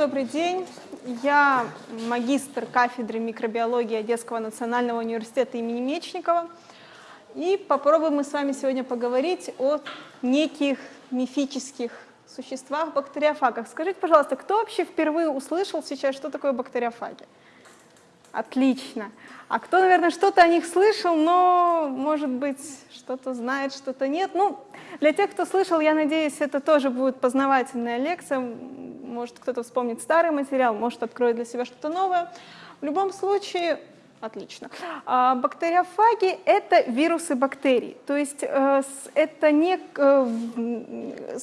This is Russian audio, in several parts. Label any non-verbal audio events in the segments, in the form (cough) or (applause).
добрый день. Я магистр кафедры микробиологии Одесского национального университета имени Мечникова. И попробуем мы с вами сегодня поговорить о неких мифических существах, бактериофагах. Скажите, пожалуйста, кто вообще впервые услышал сейчас, что такое бактериофаги? Отлично. А кто, наверное, что-то о них слышал, но, может быть, что-то знает, что-то нет. Ну, для тех, кто слышал, я надеюсь, это тоже будет познавательная лекция. Может, кто-то вспомнит старый материал, может, откроет для себя что-то новое. В любом случае, отлично. А, бактериофаги — это вирусы бактерий. То есть э, это не э,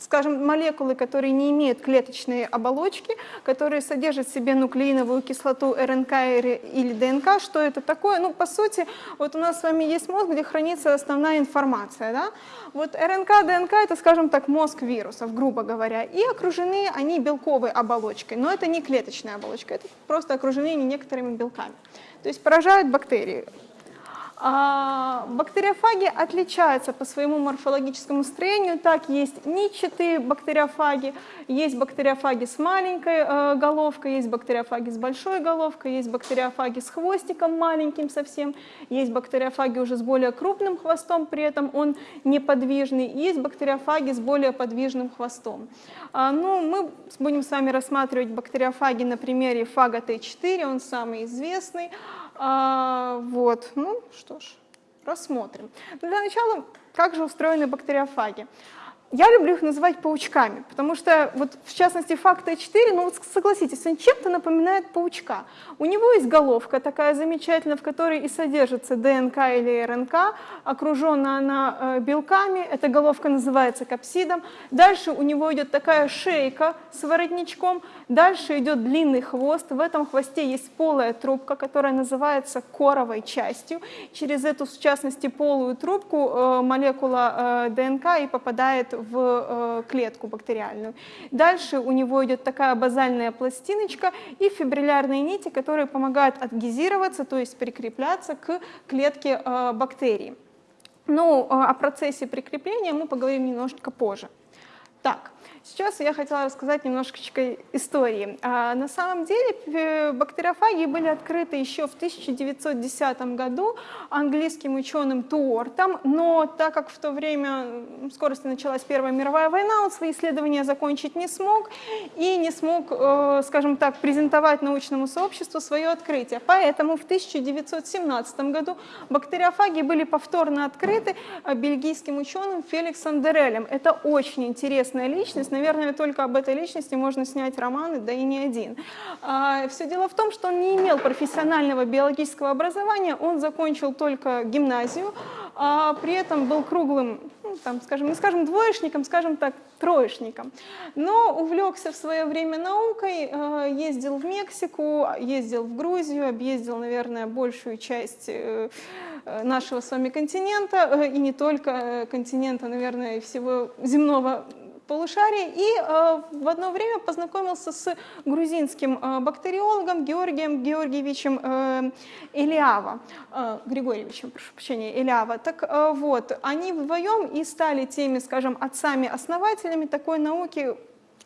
скажем, молекулы, которые не имеют клеточные оболочки, которые содержат в себе нуклеиновую кислоту РНК или ДНК. Что это такое? Ну, по сути, вот у нас с вами есть мозг, где хранится основная информация. Да? Вот РНК, ДНК — это, скажем так, мозг вирусов, грубо говоря, и окружены они белковой оболочкой. Но это не клеточная оболочка, это просто окружены некоторыми белками. То есть поражают бактерии. А, бактериофаги отличаются по своему морфологическому строению. Так, есть нитчатые бактериофаги, есть бактериофаги с маленькой э, головкой, есть бактериофаги с большой головкой, есть бактериофаги с хвостиком маленьким совсем, есть бактериофаги уже с более крупным хвостом, при этом он неподвижный, есть бактериофаги с более подвижным хвостом. А, ну, мы будем с вами рассматривать бактериофаги на примере фага Т4, он самый известный. А, вот, ну что ж, рассмотрим. Для начала, как же устроены бактериофаги? Я люблю их называть паучками, потому что, вот, в частности, факт Т4, ну вот согласитесь, он чем-то напоминает паучка. У него есть головка такая замечательная, в которой и содержится ДНК или РНК, окружена она э, белками, эта головка называется капсидом. Дальше у него идет такая шейка с воротничком, дальше идет длинный хвост, в этом хвосте есть полая трубка, которая называется коровой частью. Через эту, в частности, полую трубку э, молекула э, ДНК и попадает в э, клетку бактериальную. Дальше у него идет такая базальная пластиночка и фибриллярные нити, которые помогают адгезироваться, то есть прикрепляться к клетке э, бактерии. Ну, э, о процессе прикрепления мы поговорим немножечко позже. Так, Сейчас я хотела рассказать немножечко истории. А, на самом деле бактериофаги были открыты еще в 1910 году английским ученым Туортом, но так как в то время скорости началась Первая мировая война, он свои исследования закончить не смог и не смог, э, скажем так, презентовать научному сообществу свое открытие. Поэтому в 1917 году бактериофаги были повторно открыты э, бельгийским ученым Феликсом Дерелем. Это очень интересная личность, личность, наверное, только об этой личности можно снять романы, да и не один. А, Все дело в том, что он не имел профессионального биологического образования, он закончил только гимназию, а при этом был круглым, ну, там, скажем, не скажем двоечником, скажем так, троечником. Но увлекся в свое время наукой, э, ездил в Мексику, ездил в Грузию, объездил, наверное, большую часть э, нашего с вами континента, э, и не только континента, наверное, всего земного полушарии и э, в одно время познакомился с грузинским э, бактериологом Георгием Георгиевичем э, Элиава, Григорьевичем, прошу прощения, Элиава. Так вот, они вдвоем и стали теми, скажем, отцами-основателями такой науки,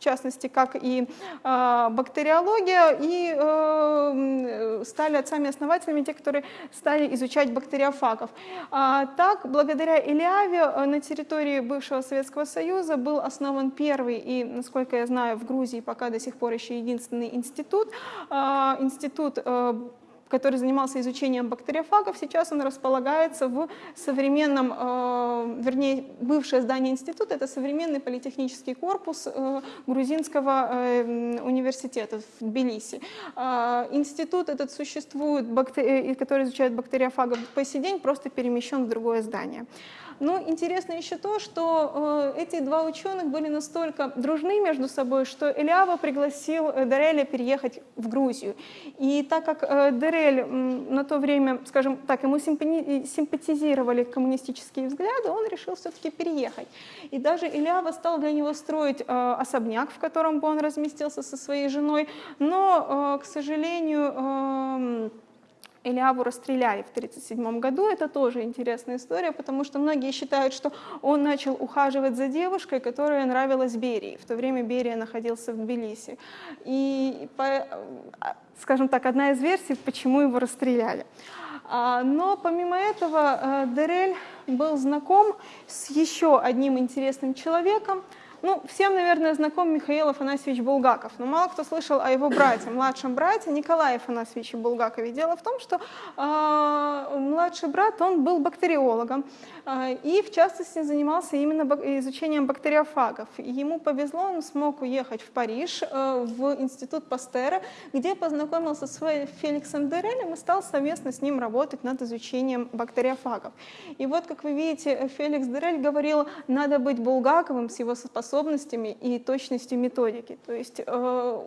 частности, как и э, бактериология, и э, стали отцами-основателями те, которые стали изучать бактериофагов. А, так, благодаря Илиаве э, на территории бывшего Советского Союза был основан первый и, насколько я знаю, в Грузии пока до сих пор еще единственный институт, э, институт э, который занимался изучением бактериофагов, сейчас он располагается в современном, э, вернее, бывшее здание института, это современный политехнический корпус э, грузинского э, университета в Тбилиси. Институт этот существует, который изучает бактериофагов по сей день, просто перемещен в другое здание. Но интересно еще то, что э, эти два ученых были настолько дружны между собой, что Элиава пригласил э, Дереля переехать в Грузию. И так как э, Дерель на то время, скажем так, ему симпатизировали коммунистические взгляды, он решил все-таки переехать. И даже Элиава стал для него строить особняк, в котором бы он разместился со своей женой, но, к сожалению, Элиаву расстреляли в 1937 году. Это тоже интересная история, потому что многие считают, что он начал ухаживать за девушкой, которая нравилась Берии. В то время Берия находился в Тбилиси. И, скажем так, одна из версий, почему его расстреляли. А, но помимо этого э, Дерель был знаком с еще одним интересным человеком, ну, всем, наверное, знаком Михаил Афанасьевич Булгаков, но мало кто слышал о его брате, младшем брате Николае Афанасьевиче Булгакове. Дело в том, что э, младший брат, он был бактериологом, э, и в частности занимался именно изучением бактериофагов. Ему повезло, он смог уехать в Париж, э, в институт Пастера, где познакомился с Феликсом Дерелем и стал совместно с ним работать над изучением бактериофагов. И вот, как вы видите, Феликс Дерель говорил, надо быть Булгаковым с его способностями способностями и точностью методики. То есть э,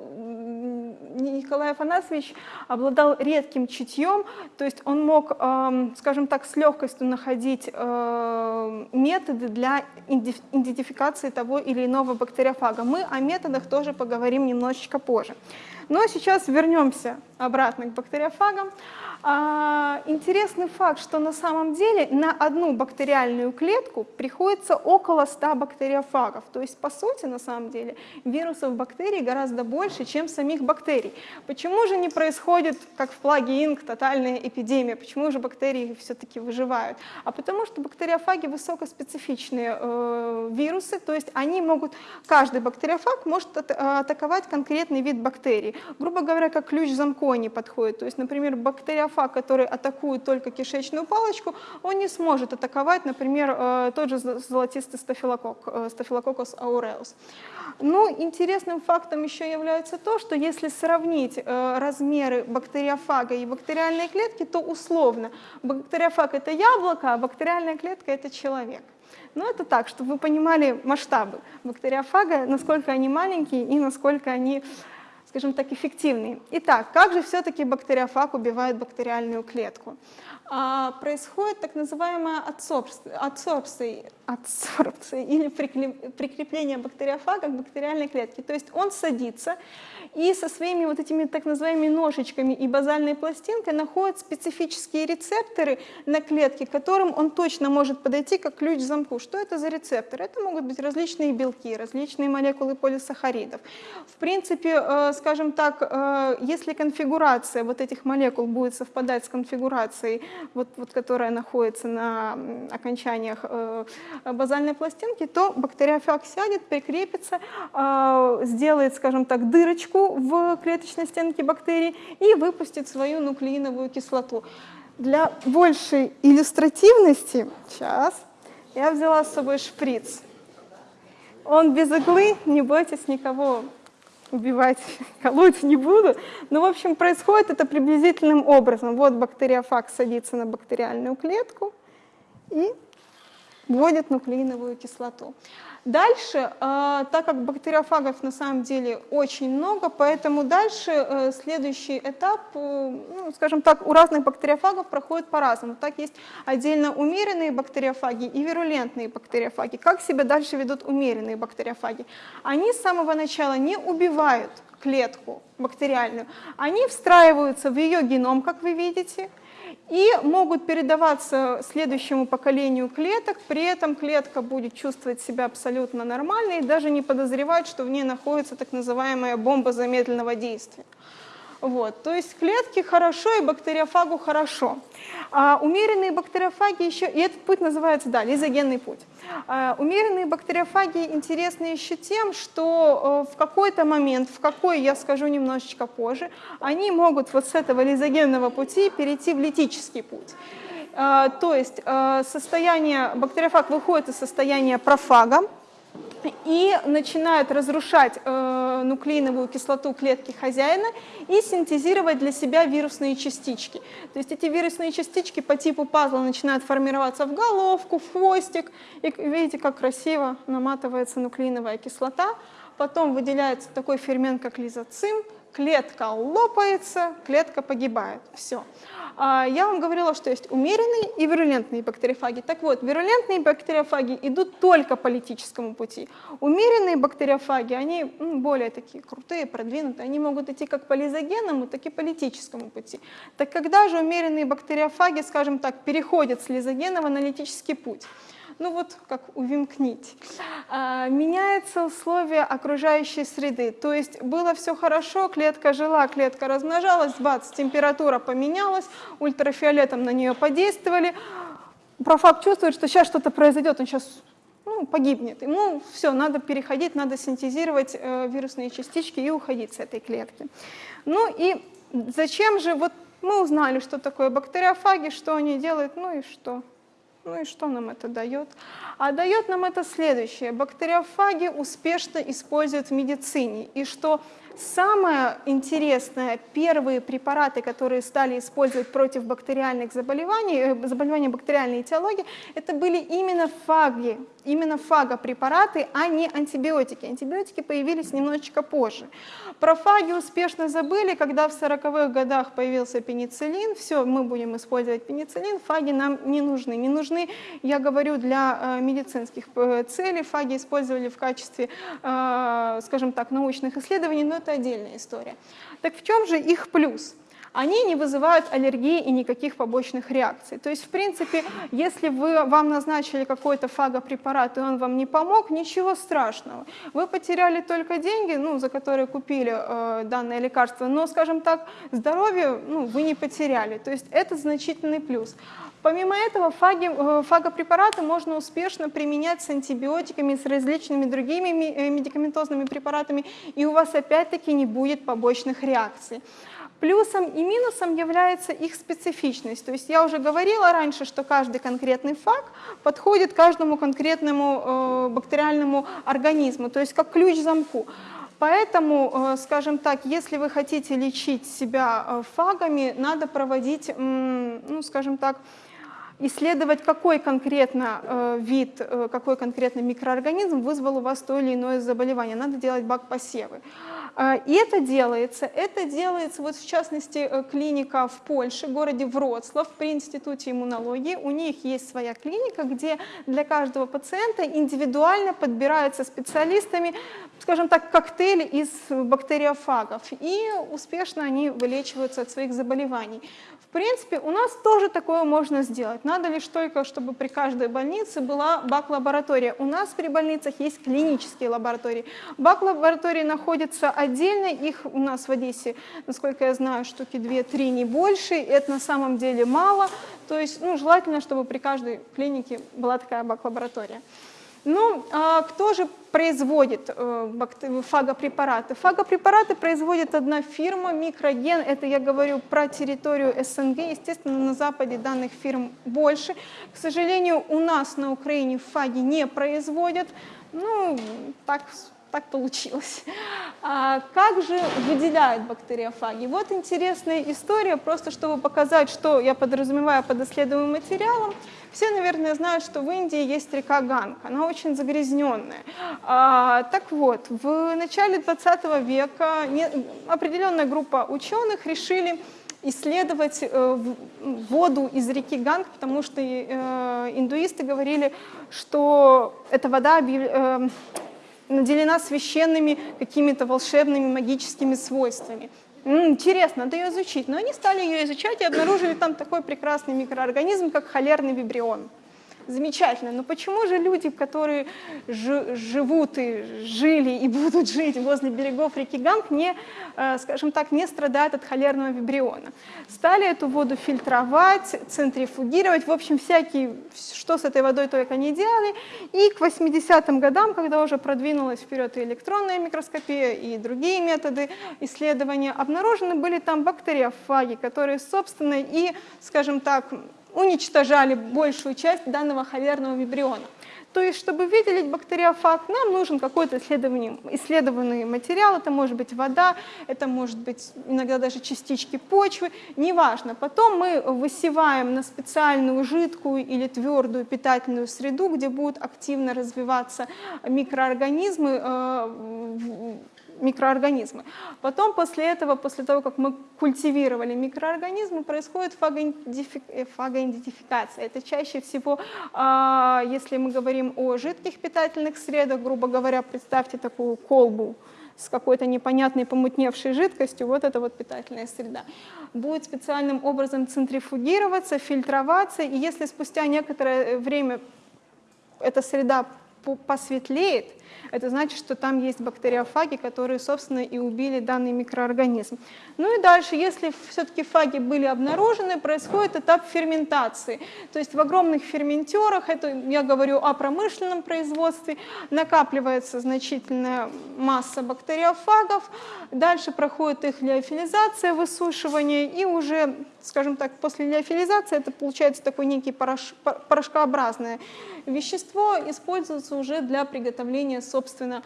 Николай Афанасьевич обладал редким чутьем, то есть он мог, э, скажем так, с легкостью находить э, методы для идентификации того или иного бактериофага. Мы о методах тоже поговорим немножечко позже. Но сейчас вернемся обратно к бактериофагам. А, интересный факт, что на самом деле на одну бактериальную клетку приходится около 100 бактериофагов. То есть, по сути, на самом деле, вирусов бактерий гораздо больше, чем самих бактерий. Почему же не происходит, как в плаге инк, тотальная эпидемия? Почему же бактерии все-таки выживают? А потому что бактериофаги высокоспецифичные э, вирусы, то есть они могут, каждый бактериофаг может атаковать конкретный вид бактерий. Грубо говоря, как ключ замку не подходит. То есть, например, бактериофаг, который атакует только кишечную палочку, он не сможет атаковать, например, э, тот же золотистый стафилококк, э, стафилококкус ауреус. Но интересным фактом еще является то, что если сравнить э, размеры бактериофага и бактериальной клетки, то условно бактериофаг это яблоко, а бактериальная клетка это человек. Но это так, чтобы вы понимали масштабы бактериофага, насколько они маленькие и насколько они скажем так, эффективный. Итак, как же все-таки бактериофаг убивает бактериальную клетку? А, происходит так называемая адсорбция, адсорбция, или прикрепление бактериофага к бактериальной клетке. То есть он садится и со своими вот этими так называемыми ножичками и базальной пластинкой находит специфические рецепторы на клетке, к которым он точно может подойти как ключ к замку. Что это за рецепторы? Это могут быть различные белки, различные молекулы полисахаридов. В принципе, э, скажем так, э, если конфигурация вот этих молекул будет совпадать с конфигурацией, вот, вот, которая находится на окончаниях э, базальной пластинки, то бактериофаг сядет, прикрепится, сделает, скажем так, дырочку в клеточной стенке бактерий и выпустит свою нуклеиновую кислоту. Для большей иллюстративности, сейчас, я взяла с собой шприц. Он без иглы, не бойтесь никого убивать, (laughs) колоть не буду. Но, в общем, происходит это приблизительным образом. Вот бактериофаг садится на бактериальную клетку и вводит нуклеиновую кислоту. Дальше, э, так как бактериофагов на самом деле очень много, поэтому дальше э, следующий этап, э, ну, скажем так, у разных бактериофагов проходит по-разному. Так есть отдельно умеренные бактериофаги и вирулентные бактериофаги. Как себя дальше ведут умеренные бактериофаги? Они с самого начала не убивают клетку бактериальную, они встраиваются в ее геном, как вы видите, и могут передаваться следующему поколению клеток, при этом клетка будет чувствовать себя абсолютно нормально и даже не подозревать, что в ней находится так называемая бомба замедленного действия. Вот, то есть клетки хорошо и бактериофагу хорошо. А умеренные бактериофаги еще, и этот путь называется, да, лизогенный путь. А умеренные бактериофаги интересны еще тем, что э, в какой-то момент, в какой я скажу немножечко позже, они могут вот с этого лизогенного пути перейти в литический путь. А, то есть э, состояние, бактериофаг выходит из состояния профага, и начинают разрушать э, нуклеиновую кислоту клетки хозяина и синтезировать для себя вирусные частички. То есть эти вирусные частички по типу пазла начинают формироваться в головку, в хвостик. И видите, как красиво наматывается нуклеиновая кислота. Потом выделяется такой фермент, как лизоцим, клетка лопается, клетка погибает. Все. А, я вам говорила, что есть умеренные и вирулентные бактериофаги. Так вот, вирулентные бактериофаги идут только по политическому пути. Умеренные бактериофаги, они более такие крутые, продвинутые, они могут идти как по лизогенному, так и политическому пути. Так когда же умеренные бактериофаги, скажем так, переходят с лизогенного на литический путь? Ну вот как увимкнить. А, меняются условия окружающей среды, то есть было все хорошо, клетка жила, клетка размножалась, бац, температура поменялась, ультрафиолетом на нее подействовали, профак чувствует, что сейчас что-то произойдет, он сейчас ну, погибнет. Ему все, надо переходить, надо синтезировать э, вирусные частички и уходить с этой клетки. Ну и зачем же, вот мы узнали, что такое бактериофаги, что они делают, ну и что? Ну и что нам это дает? А дает нам это следующее. Бактериофаги успешно используют в медицине. И что Самое интересное, первые препараты, которые стали использовать против бактериальных заболеваний, э, заболеваний бактериальной этиологии, это были именно фаги, именно фагопрепараты, а не антибиотики. Антибиотики появились немножечко позже. Про фаги успешно забыли, когда в 40-х годах появился пенициллин, все, мы будем использовать пенициллин, фаги нам не нужны. Не нужны, я говорю, для э, медицинских э, целей, фаги использовали в качестве, скажем так, научных исследований, но это отдельная история. Так в чем же их плюс? Они не вызывают аллергии и никаких побочных реакций. То есть, в принципе, если вы, вам назначили какой-то фагопрепарат, и он вам не помог, ничего страшного. Вы потеряли только деньги, ну, за которые купили э, данное лекарство, но, скажем так, здоровье ну, вы не потеряли. То есть это значительный плюс. Помимо этого, фаги, э, фагопрепараты можно успешно применять с антибиотиками, с различными другими э, медикаментозными препаратами, и у вас опять-таки не будет побочных реакций. Плюсом и минусом является их специфичность. То есть я уже говорила раньше, что каждый конкретный фаг подходит каждому конкретному э, бактериальному организму, то есть как ключ к замку. Поэтому, э, скажем так, если вы хотите лечить себя фагами, надо проводить, ну, скажем так, исследовать, какой конкретно э, вид, э, какой конкретно микроорганизм вызвал у вас то или иное заболевание. Надо делать бак-посевы. Э, и это делается. Это делается, вот в частности, э, клиника в Польше, в городе Вроцлав, при Институте иммунологии. У них есть своя клиника, где для каждого пациента индивидуально подбираются специалистами, скажем так, коктейль из бактериофагов. И успешно они вылечиваются от своих заболеваний. Принципе, у нас тоже такое можно сделать. Надо лишь только, чтобы при каждой больнице была бак-лаборатория. У нас при больницах есть клинические лаборатории. Бак-лаборатории находятся отдельно, их у нас в Одессе, насколько я знаю, штуки 2-3, не больше. Это на самом деле мало. То есть ну, желательно, чтобы при каждой клинике была такая бак-лаборатория. Ну, а кто же производит э, фагопрепараты? Фагопрепараты производит одна фирма, Микроген, это я говорю про территорию СНГ, естественно, на Западе данных фирм больше. К сожалению, у нас на Украине фаги не производят, ну, так так получилось. А как же выделяют бактериофаги? Вот интересная история, просто чтобы показать, что я подразумеваю под исследуемым материалом. Все, наверное, знают, что в Индии есть река Ганг, она очень загрязненная. А, так вот, в начале 20 века не, определенная группа ученых решили исследовать э, воду из реки Ганг, потому что э, индуисты говорили, что эта вода э, наделена священными какими-то волшебными магическими свойствами. Интересно, надо ее изучить. Но они стали ее изучать и обнаружили там такой прекрасный микроорганизм, как холерный вибрион замечательно. Но почему же люди, которые живут и жили и будут жить возле берегов реки Ганг, не, э, скажем так, не страдают от холерного вибриона? Стали эту воду фильтровать, центрифугировать, в общем, всякие, что с этой водой только не делали. И к 80-м годам, когда уже продвинулась вперед и электронная микроскопия, и другие методы исследования, обнаружены были там бактериофаги, которые, собственно, и, скажем так, уничтожали большую часть данного холерного вибриона. То есть, чтобы выделить бактериофаг, нам нужен какой-то исследованный материал, это может быть вода, это может быть иногда даже частички почвы, неважно. Потом мы высеваем на специальную жидкую или твердую питательную среду, где будут активно развиваться микроорганизмы, э, микроорганизмы. Потом после этого, после того, как мы культивировали микроорганизмы, происходит фагоидентификация. Это чаще всего, а, если мы говорим о жидких питательных средах, грубо говоря, представьте такую колбу с какой-то непонятной помутневшей жидкостью, вот это вот питательная среда, будет специальным образом центрифугироваться, фильтроваться, и если спустя некоторое время эта среда посветлеет, это значит, что там есть бактериофаги, которые, собственно, и убили данный микроорганизм. Ну и дальше, если все-таки фаги были обнаружены, происходит этап ферментации. То есть в огромных ферментерах, это я говорю о промышленном производстве, накапливается значительная масса бактериофагов, дальше проходит их лиофилизация, высушивание, и уже, скажем так, после лиофилизации это получается такой некий порошок, порошкообразное вещество, используется уже для приготовления собственно,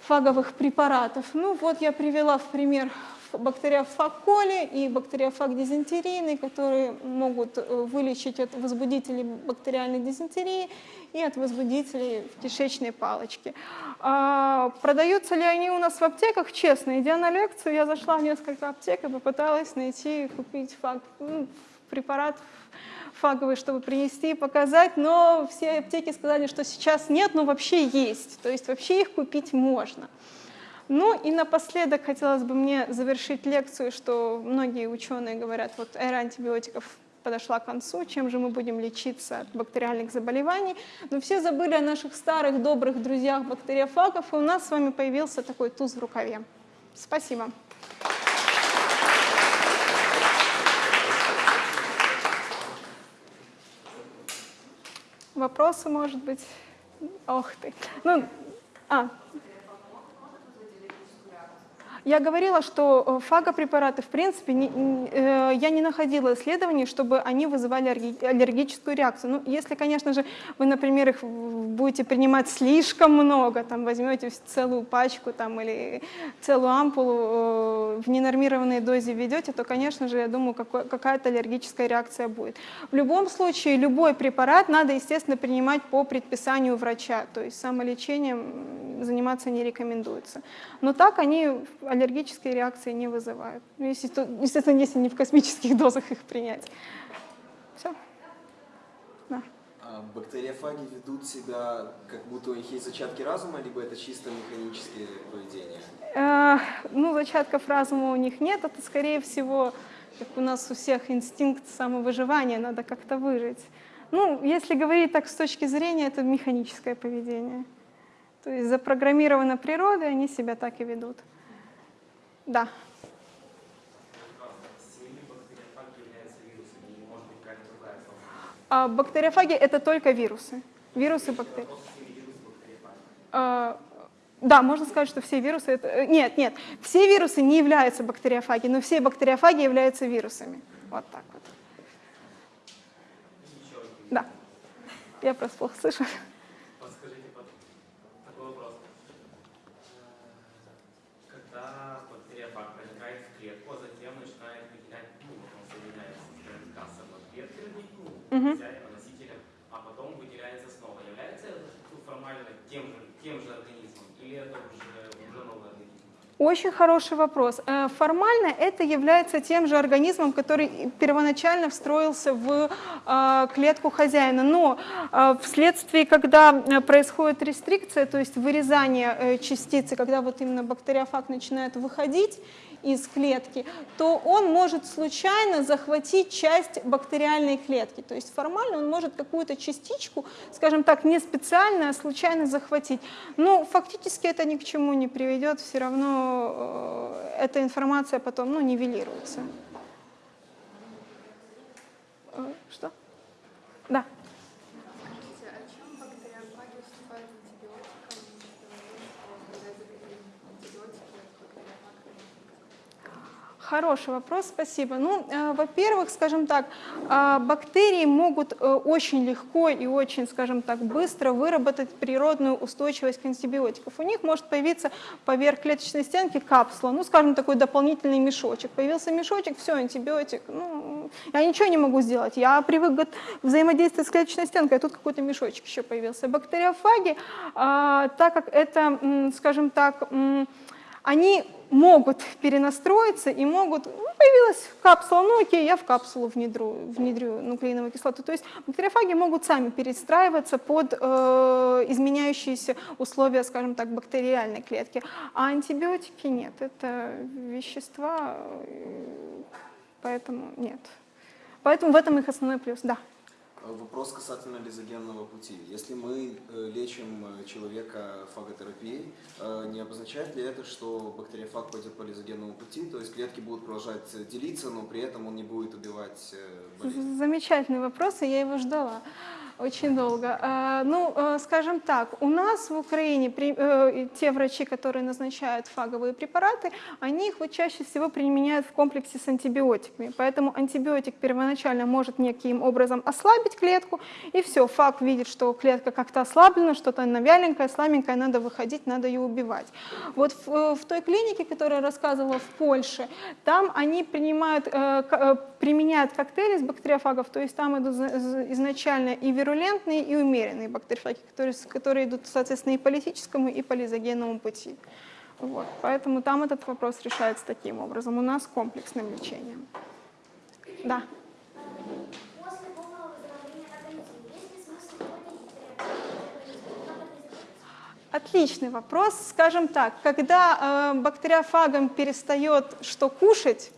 фаговых препаратов. Ну вот я привела в пример бактериофаг коли и бактериофаг дизентерийный, которые могут э, вылечить от возбудителей бактериальной дизентерии и от возбудителей кишечной палочке. А, продаются ли они у нас в аптеках? Честно, идя на лекцию, я зашла в несколько аптек и попыталась найти, купить фаг, ну, препарат фаговый, чтобы принести и показать, но все аптеки сказали, что сейчас нет, но вообще есть, то есть вообще их купить можно. Ну и напоследок хотелось бы мне завершить лекцию, что многие ученые говорят, вот эра антибиотиков подошла к концу, чем же мы будем лечиться от бактериальных заболеваний. Но все забыли о наших старых добрых друзьях бактериофагов, и у нас с вами появился такой туз в рукаве. Спасибо. Вопросы, может быть? Ох ты. Ну, а, я говорила, что э, фагопрепараты, в принципе, не, э, я не находила исследований, чтобы они вызывали аллергическую реакцию. Ну, если, конечно же, вы, например, их будете принимать слишком много, там, возьмете целую пачку там, или целую ампулу э, в ненормированной дозе введете, то, конечно же, я думаю, какая-то аллергическая реакция будет. В любом случае, любой препарат надо, естественно, принимать по предписанию врача, то есть самолечением заниматься не рекомендуется. Но так они аллергические реакции не вызывают. Ну, естественно, если не в космических (laughs) дозах их принять. Все. Да. А бактериофаги ведут себя, как будто у них есть зачатки разума, либо это чисто механические поведение? Э, ну, зачатков разума у них нет. Это, скорее всего, как у нас у всех инстинкт самовыживания, надо как-то выжить. Ну, если говорить так с точки зрения, это механическое поведение. То есть запрограммировано природой, они себя так и ведут. Да. А бактериофаги это только вирусы. Вирусы бактерии. А, да, можно сказать, что все вирусы это... Э, нет, нет, все вирусы не являются бактериофаги, но все бактериофаги являются вирусами. Вот так вот. Да. Я просто плохо слышу. Угу. носителем, а потом выделяется снова. Является это формально тем же, тем же организмом или это уже, уже новый организм? Очень хороший вопрос. Э, формально это является тем же организмом, который первоначально встроился в э, клетку хозяина. Но э, вследствие, когда происходит рестрикция, то есть вырезание частицы, когда вот именно бактериофаг начинает выходить, из клетки, то он может случайно захватить часть бактериальной клетки. То есть формально он может какую-то частичку, скажем так, не специально, а случайно захватить. Но фактически это ни к чему не приведет, все равно э, эта информация потом ну, нивелируется. Э, что? Хороший вопрос, спасибо. Ну, э, во-первых, скажем так, э, бактерии могут э, очень легко и очень, скажем так, быстро выработать природную устойчивость к антибиотикам. У них может появиться поверх клеточной стенки капсула, ну, скажем, такой дополнительный мешочек. Появился мешочек, все, антибиотик. Ну, я ничего не могу сделать. Я привык взаимодействовать с клеточной стенкой, а тут какой-то мешочек еще появился. Бактериофаги, так как это, скажем так, они могут перенастроиться и могут, ну, появилась капсула, ну окей, я в капсулу внедрю, внедрю нуклеиновую кислоту. То есть бактериофаги могут сами перестраиваться под э, изменяющиеся условия, скажем так, бактериальной клетки, а антибиотики нет, это вещества, э, поэтому нет. Поэтому в этом их основной плюс, да. Э, Вопрос касательно лизогенного пути. Если мы э, лечим э, человека фаготерапией, не обозначает ли это, что бактериофаг пойдет по лизогенному пути, то есть клетки будут продолжать делиться, но при этом он не будет убивать болезнь? Замечательный вопрос, и я его ждала очень долго. А, Ну, э, скажем так, у нас в Украине э, те врачи, которые назначают фаговые препараты, они их вот чаще всего применяют в комплексе с антибиотиками. Поэтому антибиотик первоначально может неким образом ослабить клетку, и все, фаг видит, что клетка как-то ослаблена, что-то она вяленькая, слабенькая, надо выходить, надо ее убивать. Вот в, э, в той клинике, которую я рассказывала в Польше, там они принимают, э, применяют коктейли из бактериофагов, то есть там идут изначально и вирулентные, и умеренные бактериофаги, которые, которые идут, соответственно, и по литическому, и по лизогенному пути. Вот. Поэтому там этот вопрос решается таким образом. У нас комплексным лечением. Да. Отличный вопрос. Скажем так, когда э, бактериофагам перестает что кушать,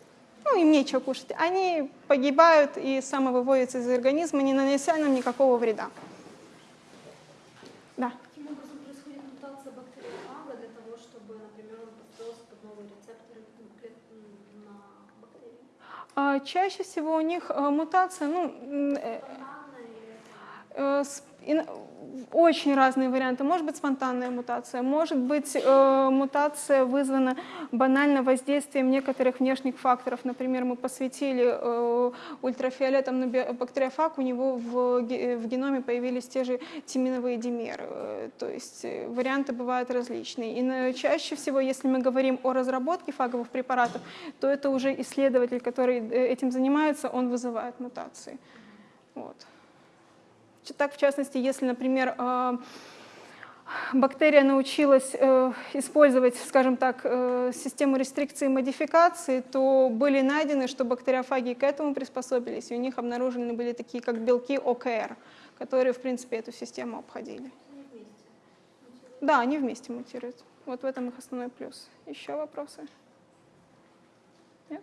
ну им нечего кушать, они погибают и самовыводятся из организма, не нанося нам никакого вреда. Да. Каким образом происходит мутация бактериофага для того, чтобы, например, он подстроился под новые рецепторы на бактерии? А, Чаще всего у них э, мутация, ну, э, Э, ин- Очень разные варианты. Может быть спонтанная мутация, может быть э, мутация вызвана банально воздействием некоторых внешних факторов. Например, мы посвятили э, ультрафиолетом на бактериофаг, у него в, ге- в геноме появились те же тиминовые димеры. Э, То есть э, варианты бывают различные. И чаще всего, если мы говорим о разработке фаговых препаратов, то это уже исследователь, который э, этим занимается, он вызывает мутации. Вот. Так, в частности, если, например, э, бактерия научилась э, использовать, скажем так, э, систему рестрикции и модификации, то были найдены, что бактериофаги к этому приспособились, и у них обнаружены были такие, как белки ОКР, которые, в принципе, эту систему обходили. Да, они вместе мутируют. Вот в этом их основной плюс. Еще вопросы? Нет?